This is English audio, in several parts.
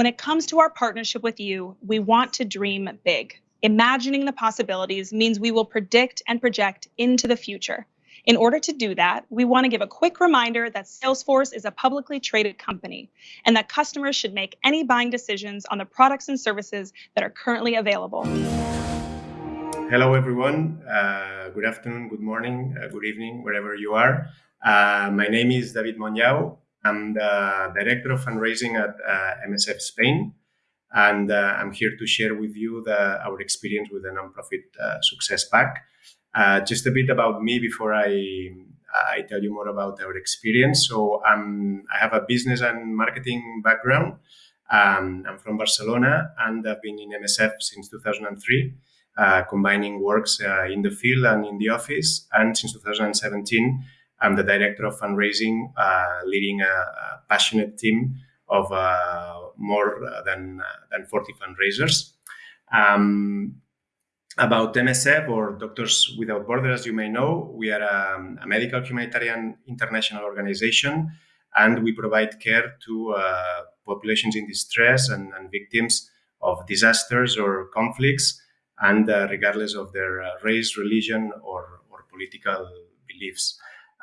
When it comes to our partnership with you, we want to dream big. Imagining the possibilities means we will predict and project into the future. In order to do that, we want to give a quick reminder that Salesforce is a publicly traded company and that customers should make any buying decisions on the products and services that are currently available. Hello, everyone. Uh, good afternoon, good morning, uh, good evening, wherever you are. Uh, my name is David Monjau. I'm the Director of Fundraising at uh, MSF Spain. And uh, I'm here to share with you the, our experience with the nonprofit uh, Success Pack. just a bit about me before I, I tell you more about our experience. So um, I have a business and marketing background. Um, I'm from Barcelona and I've been in MSF since 2003 uh, combining works uh, in the field and in the office. And since 2017, I'm the director of fundraising, uh, leading a, a, passionate team of uh, more than, than 40 fundraisers. Um, about MSF or Doctors Without Borders, as you may know, we are a, a medical humanitarian international organization and we provide care to uh, populations in distress and, and, victims of disasters or conflicts and uh, regardless of their uh, race, religion, or, or political beliefs.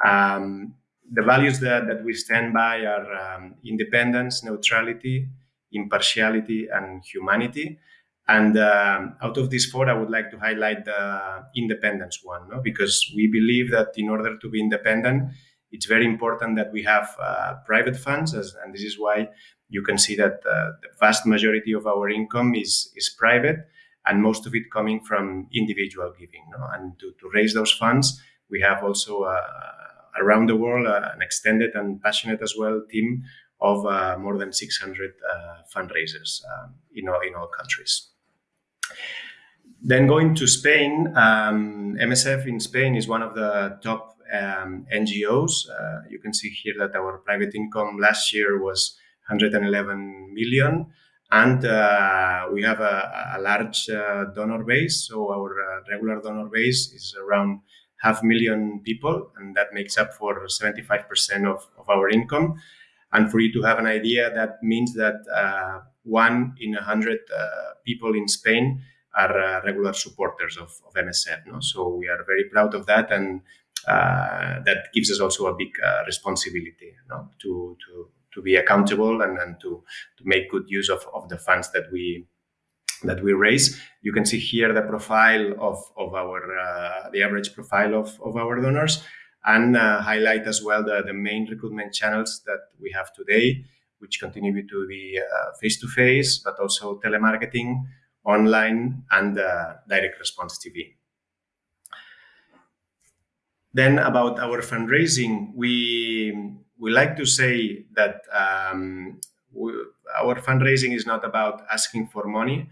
Um, the values that, that we stand by are um, independence, neutrality, impartiality, and humanity. And um, out of these four, I would like to highlight the independence one, no? because we believe that in order to be independent, it's very important that we have uh, private funds, as, and this is why you can see that uh, the vast majority of our income is, is private and most of it coming from individual giving. No? And to, to raise those funds, we have also uh, around the world uh, an extended and passionate as well team of uh, more than 600 uh, fundraisers um, in, all, in all countries. Then going to Spain, um, MSF in Spain is one of the top um, NGOs. Uh, you can see here that our private income last year was 111 million. And uh, we have a, a large uh, donor base. So our regular donor base is around half million people, and that makes up for 75% of, of our income. And for you to have an idea, that means that uh, one in a hundred uh, people in Spain are uh, regular supporters of, of MSF. No? So we are very proud of that, and that gives us also a big responsibility no? to, to to be accountable and, and to, to make good use of, of the funds that we that we raise. You can see here the profile of, of our uh, the average profile of, of our donors and uh, highlight as well the, the main recruitment channels that we have today, which continue to be face-to-face, uh, -face, but also telemarketing, online, and uh, direct response TV. Then about our fundraising, we we like to say that um, we, our fundraising is not about asking for money,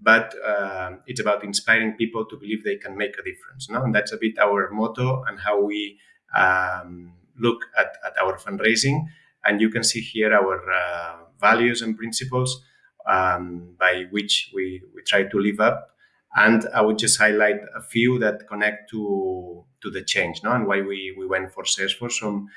but uh, it's about inspiring people to believe they can make a difference. No? And that's a bit our motto and how we um, look at, at our fundraising. And you can see here our uh, values and principles um, by which we, we try to live up. And I would just highlight a few that connect to, to the change no? and why we, we went for Salesforce. From,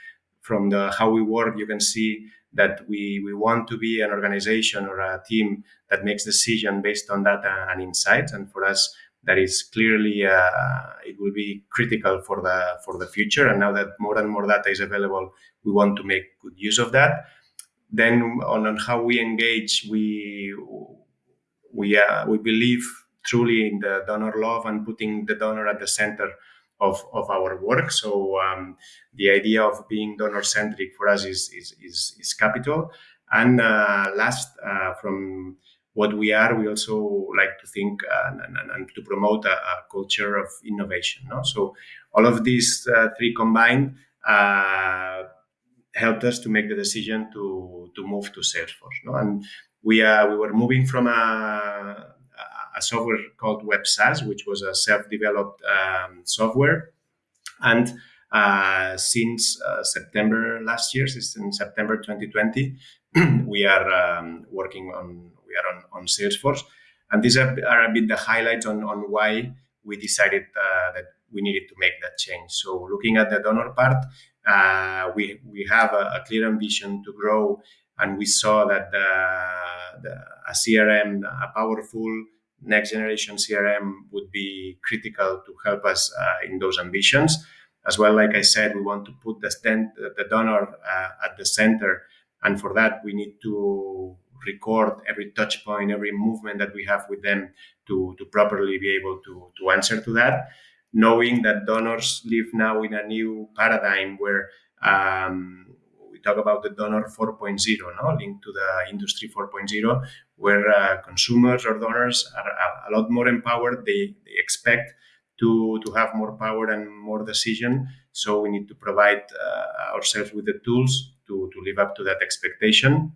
from the how we work, you can see that we, we want to be an organization or a team that makes decision based on data and insights. And for us, that is clearly uh, it will be critical for the for the future. And now that more and more data is available, we want to make good use of that. Then on, on how we engage, we we uh, we believe truly in the donor love and putting the donor at the center of, of our work. So um, the idea of being donor centric for us is, is, is, is capital. And uh, last, uh, from what we are, we also like to think uh, and, and, and to promote a, a, culture of innovation. No? So all of these uh, three combined uh, helped us to make the decision to, to move to Salesforce. No? And we, uh, we were moving from a software called WebSaaS, which was a self-developed um, software. And uh, since uh, September last year, since in September 2020, we are um, working on we are on, on Salesforce, and these are, are, a bit the highlights on on why we decided uh, that we needed to make that change. So looking at the donor part, uh, we we have a, a, clear ambition to grow and we saw that the, the, a CRM, a powerful next generation CRM would be critical to help us uh, in those ambitions. As well, like I said, we want to put the, the donor uh, at the center. And for that, we need to record every touch point, every movement that we have with them to, to properly be able to, to answer to that. Knowing that donors live now in a new paradigm where um, talk about the donor 4.0, no? linked to the industry 4.0, where uh, consumers or donors are a, lot more empowered. They, they expect to, to have more power and more decision. So we need to provide uh, ourselves with the tools to, to live up to that expectation.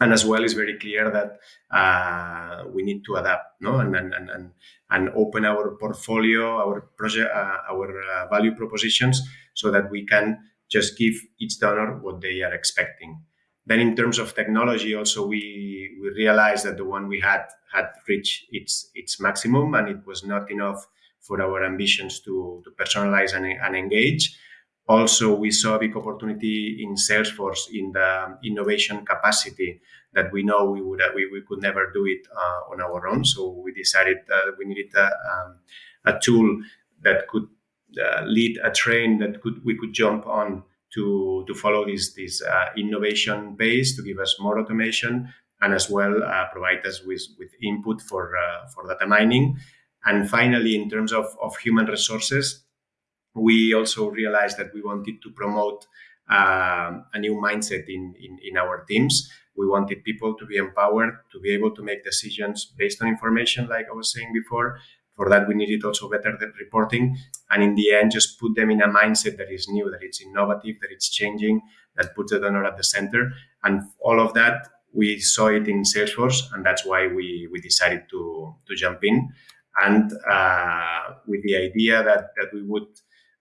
And as well, it's very clear that uh, we need to adapt, no, and and and and open our portfolio, our project, uh, our uh, value propositions, so that we can just give each donor what they are expecting. Then in terms of technology, also we, we realized that the one we had had reached its its maximum and it was not enough for our ambitions to, to personalize and, and engage. Also, we saw a big opportunity in Salesforce in the innovation capacity that we know we would we, we could never do it uh, on our own. So we decided that we needed a, um, a tool that could lead a train that could we could jump on to to follow this this uh, innovation base to give us more automation and as well uh, provide us with with input for uh, for data mining. And finally, in terms of, of human resources, we also realized that we wanted to promote uh, a new mindset in, in, in our teams. We wanted people to be empowered to be able to make decisions based on information, like I was saying before, for that, we needed also better reporting. And in the end, just put them in a mindset that is new, that it's innovative, that it's changing, that puts the donor at the center. And all of that, we saw it in Salesforce, and that's why we, we decided to, to jump in. And uh, with the idea that, that we would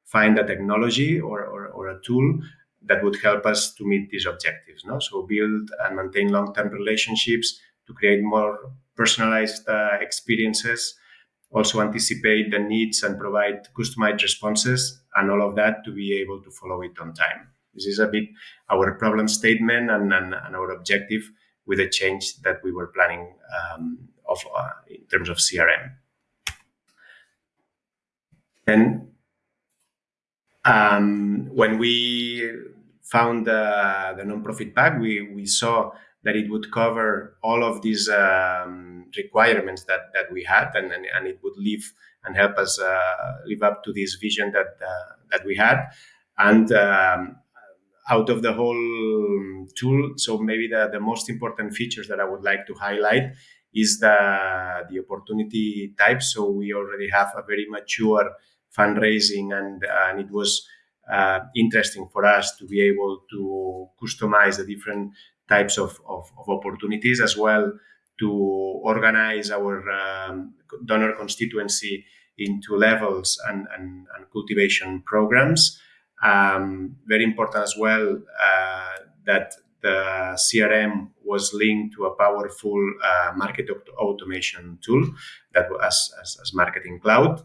find a technology or, or, or a tool that would help us to meet these objectives. No? So build and maintain long-term relationships to create more personalized uh, experiences also anticipate the needs and provide customized responses and all of that to be able to follow it on time. This is a bit our problem statement and, and, and our objective with the change that we were planning um, of uh, in terms of CRM. And um, when we found the, the non-profit pack, we, we saw that it would cover all of these um, requirements that, that we had and, and, and, it would live and help us uh, live up to this vision that, uh, that we had. And um, out of the whole tool, so maybe the, the most important features that I would like to highlight is the, the opportunity type. So we already have a very mature fundraising and, and it was uh, interesting for us to be able to customize the different types of, of, of opportunities as well to organize our um, donor constituency into levels and, and, and cultivation programs. Um, very important as well uh, that the CRM was linked to a powerful uh, market automation tool that was as, as Marketing Cloud,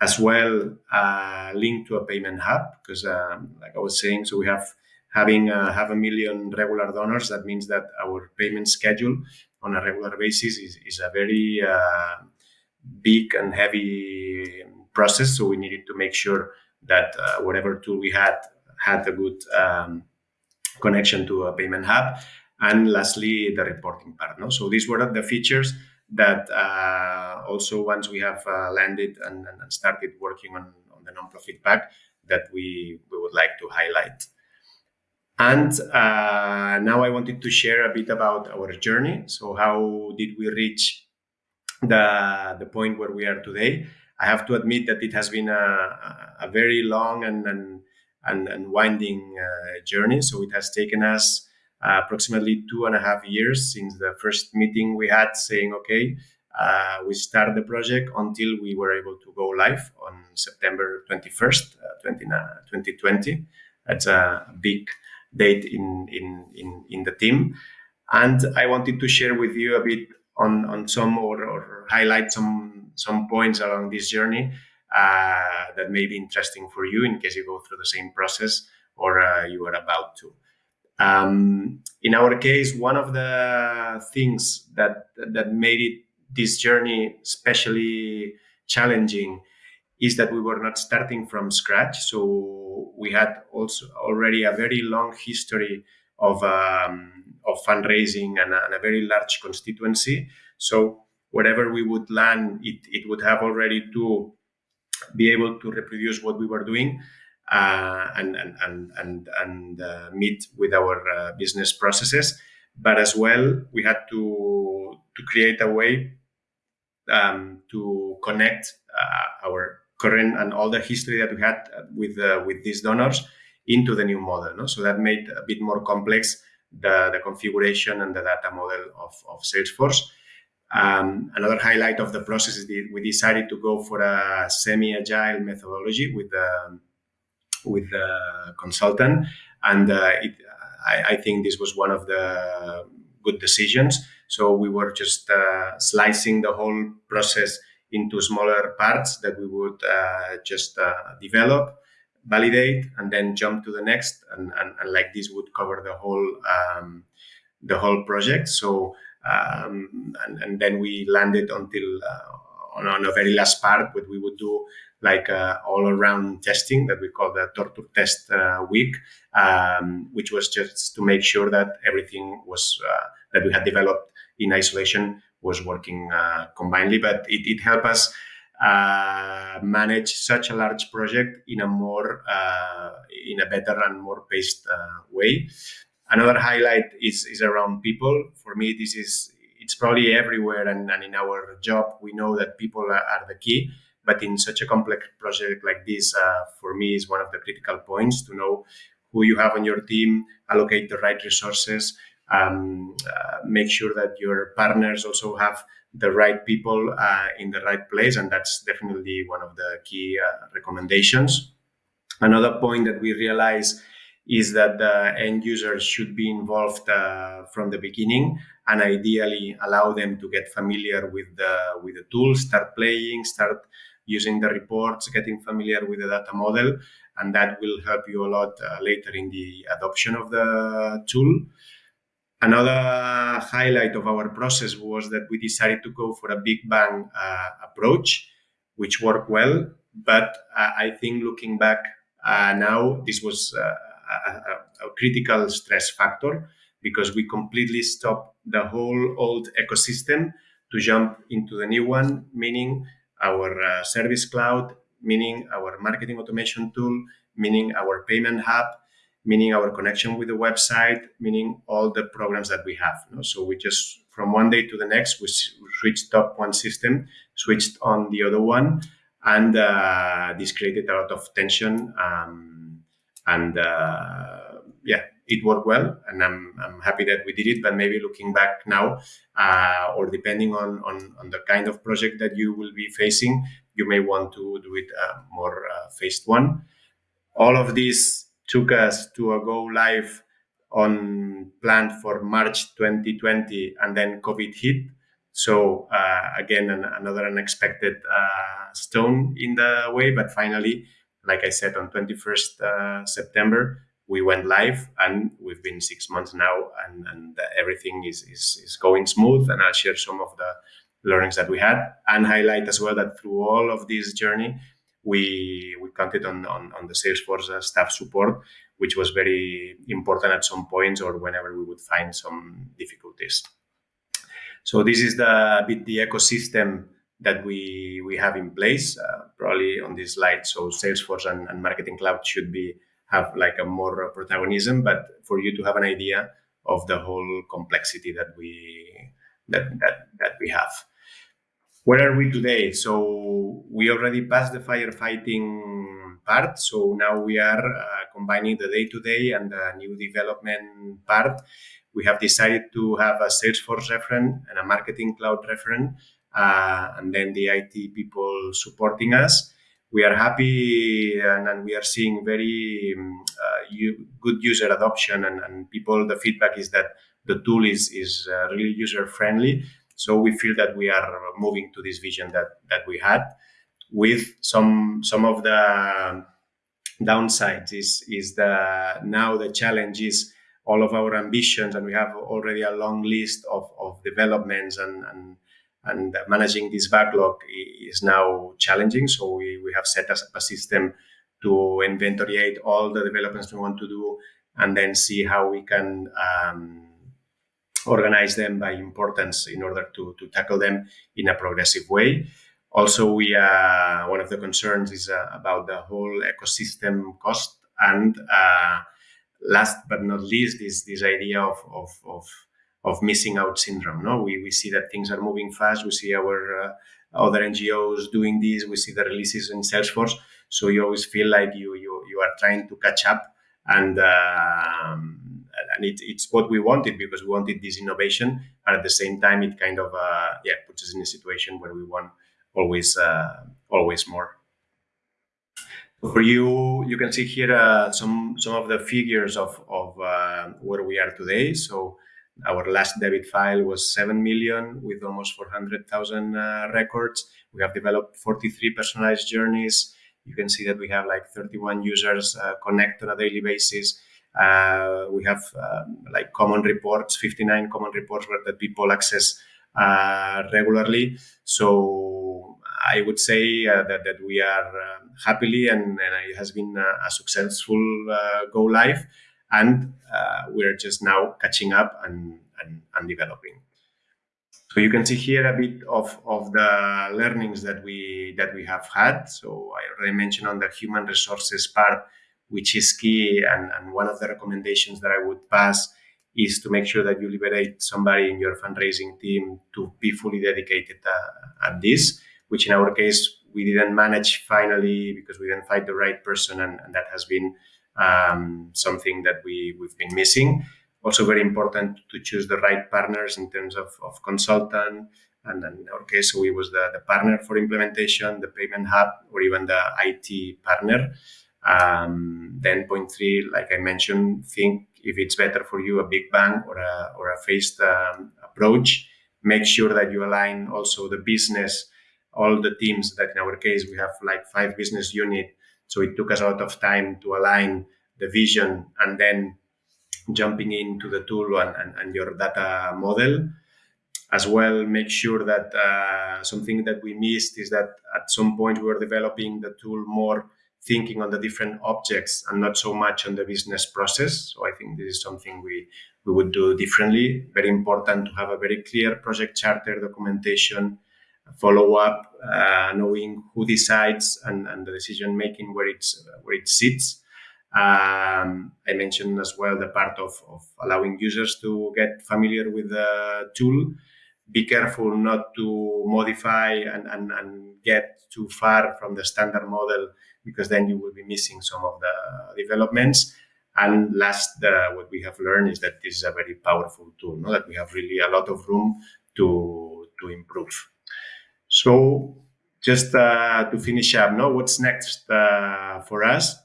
as well uh, linked to a payment hub because, um, like I was saying, so we have having uh, half a million regular donors, that means that our payment schedule on a regular basis is, is a very uh, big and heavy process. So we needed to make sure that uh, whatever tool we had had a good um, connection to a payment hub. And lastly, the reporting part. No? So these were the features that uh, also once we have uh, landed and, and, started working on, on the non-profit pack that we, we would like to highlight. And uh, now I wanted to share a bit about our journey. So how did we reach the, the point where we are today? I have to admit that it has been a, a very long and, and, and, and winding uh, journey. So it has taken us uh, approximately two and a half years since the first meeting we had saying, okay, uh, we start the project until we were able to go live on September 21st, 20, 2020. That's a big date in, in, in, in the team. And I wanted to share with you a bit on, on some or, or highlight some, some points along this journey uh, that may be interesting for you in case you go through the same process or uh, you are about to. Um, in our case, one of the things that that made it this journey especially challenging is that we were not starting from scratch. So we had also already a very long history of um, of fundraising and a, and a, very large constituency. So wherever we would land, it, it would have already to be able to reproduce what we were doing uh, and and and and, and uh, meet with our uh, business processes. But as well, we had to to create a way um, to connect uh, our current and all the history that we had with uh, with these donors into the new model. No? So that made a bit more complex the, the configuration and the data model of, of Salesforce. Um, another highlight of the process is that we decided to go for a semi-agile methodology with the with the consultant, and uh, it, I, I, think this was one of the good decisions. So we were just uh, slicing the whole process into smaller parts that we would uh, just uh, develop, validate, and then jump to the next, and, and, and like this would cover the whole um, the whole project. So um, and, and, then we landed until uh, on, on, a very last part, what we would do like uh, all around testing that we call the torture test uh, week, um, which was just to make sure that everything was uh, that we had developed in isolation was working uh, combinedly. But it, it helped us uh, manage such a large project in a more in a better and more paced way. Another highlight is, is around people. For me, this is it's probably everywhere, and, and in our job, we know that people are, are the key. But in such a complex project like this, uh, for me, is one of the critical points to know who you have on your team, allocate the right resources, um, uh, make sure that your partners also have the right people uh, in the right place, and that's definitely one of the key uh, recommendations. Another point that we realize is that the end users should be involved uh, from the beginning and ideally allow them to get familiar with the with the tools start playing start using the reports getting familiar with the data model and that will help you a lot uh, later in the adoption of the tool another highlight of our process was that we decided to go for a big bang uh, approach which worked well but uh, i think looking back uh, now this was uh, a, a, critical stress factor because we completely stopped the whole old ecosystem to jump into the new one, meaning our uh, service cloud, meaning our marketing automation tool, meaning our payment hub, meaning our connection with the website, meaning all the programs that we have. You know? So we just from one day to the next, we switched up one system, switched on the other one, and uh, this created a lot of tension. Um, and uh, yeah, it worked well, and I'm, I'm happy that we did it. But maybe looking back now, uh, or depending on, on, on the kind of project that you will be facing, you may want to do it uh, more uh, phased one. All of this took us to a go live on planned for March 2020, and then COVID hit. So uh, again, an, another unexpected uh, stone in the way, but finally like I said, on 21st uh, September, we went live and we've been six months now and, and everything is, is, is going smooth. And I'll share some of the learnings that we had and highlight as well that through all of this journey, we, we counted on, on, on the Salesforce staff support, which was very important at some points or whenever we would find some difficulties. So this is the bit the ecosystem that we we have in place uh, probably on this slide. So salesforce and, and, marketing cloud should be have like a more protagonism but for you to have an idea of the whole complexity that we that that, that we have. Where are we today? So we already passed the firefighting part so now we are uh, combining the day-to-day -day and the new development part we have decided to have a salesforce referent and a marketing cloud referent uh, and then the IT people supporting us. We are happy and, and we are seeing very um, uh, good user adoption and, and, people, the feedback is that the tool is, is uh, really user friendly. So we feel that we are moving to this vision that, that we had with some, some of the downsides is, is the, now the challenge is all of our ambitions, and we have already a long list of, of developments and, and and managing this backlog is now challenging. So we, we have set up a system to inventoriate all the developments we want to do and then see how we can um, organize them by importance in order to, to tackle them in a progressive way. Also, we uh, one of the concerns is uh, about the whole ecosystem cost, and uh, last but not least, is this idea of, of, of, of missing out syndrome. No, we, we see that things are moving fast. We see our uh, other NGOs doing this. We see the releases in Salesforce, so you always feel like you you you are trying to catch up, and um, and it, it's what we wanted because we wanted this innovation, but at the same time, it kind of uh, yeah puts us in a situation where we want always uh, always more. For you, you can see here uh, some some of the figures of of uh, where we are today. So our last debit file was 7 million with almost 400,000 uh, records. We have developed 43 personalized journeys. You can see that we have like 31 users uh, connect on a daily basis. Uh, we have um, like common reports, 59 common reports where that people access uh, regularly. So I would say uh, that, that we are um, happily and, and, it has been a, a successful uh, go live and uh, we're just now catching up and, and, and, developing. So you can see here a bit of, of the learnings that we that we have had. So I already mentioned on the human resources part, which is key, and, and one of the recommendations that I would pass is to make sure that you liberate somebody in your fundraising team to be fully dedicated uh, at this, which in our case we didn't manage finally because we didn't find the right person, and, and that has been um, something that we, we've been missing. Also very important to choose the right partners in terms of, of consultant. And in our case, we was the, the partner for implementation, the payment hub, or even the IT partner. Um, then point three, like I mentioned, think if it's better for you, a big bang or a, or a phased um, approach. Make sure that you align also the business, all the teams that in our case, we have like five business unit so it took us a lot of time to align the vision and then jumping into the tool and, and, and your data model. As well, make sure that uh, something that we missed is that at some point we were developing the tool more thinking on the different objects and not so much on the business process. So I think this is something we, we would do differently. Very important to have a very clear project charter documentation follow up, uh, knowing who decides and, and the decision making where it's where it sits. Um, I mentioned as well the part of, of allowing users to get familiar with the tool. Be careful not to modify and, and, and get too far from the standard model because then you will be missing some of the developments. And last, uh, what we have learned is that this is a very powerful tool, no? that we have really a lot of room to, to improve. So just uh, to finish up, no, what's next uh, for us?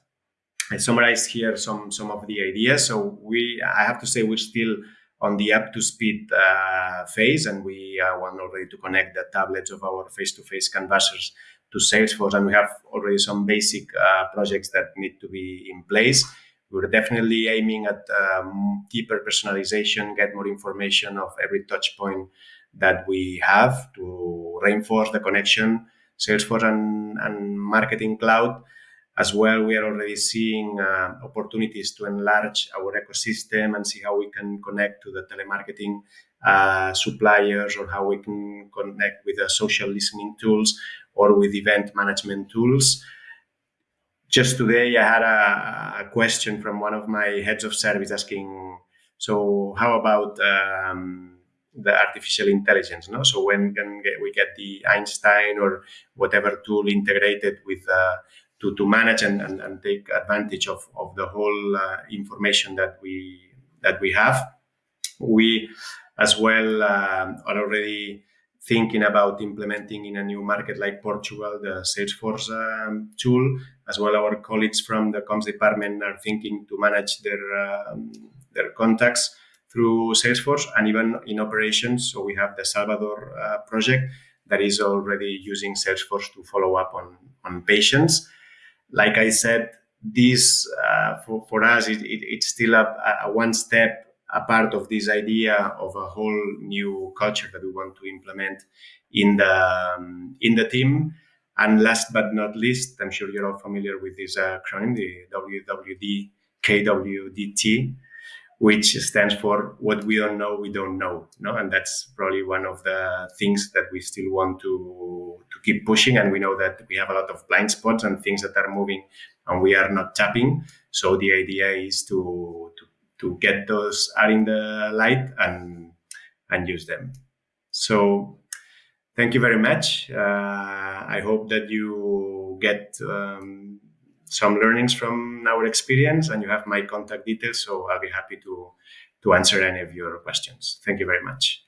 I summarized here some some of the ideas. So we, I have to say, we're still on the up to speed uh, phase, and we uh, want already to connect the tablets of our face-to-face canvassers to Salesforce, and we have already some basic uh, projects that need to be in place. We're definitely aiming at um, deeper personalization, get more information of every touch point that we have to reinforce the connection Salesforce and, and Marketing Cloud. As well, we are already seeing uh, opportunities to enlarge our ecosystem and see how we can connect to the telemarketing uh, suppliers or how we can connect with the social listening tools or with event management tools. Just today, I had a, a question from one of my heads of service asking, so how about um, the artificial intelligence. No? So when can we get the Einstein or whatever tool integrated with uh, to, to manage and, and, and, take advantage of, of the whole uh, information that we that we have. We as well um, are already thinking about implementing in a new market like Portugal the Salesforce um, tool. As well, our colleagues from the comms department are thinking to manage their um, their contacts through Salesforce and even in operations. So we have the Salvador uh, project that is already using Salesforce to follow up on, on patients. Like I said, this uh, for, for us it, it, it's still a, a one step a part of this idea of a whole new culture that we want to implement in the um, in the team. And last but not least, I'm sure you're all familiar with this acronym, the WWD KWDT, which stands for what we don't know, we don't know. No? And that's probably one of the things that we still want to, to keep pushing. And we know that we have a lot of blind spots and things that are moving and we are not tapping. So the idea is to, to, to get those out in the light and, and use them. So thank you very much. Uh, I hope that you get um, some learnings from our experience and you have my contact details. So I'll be happy to, to answer any of your questions. Thank you very much.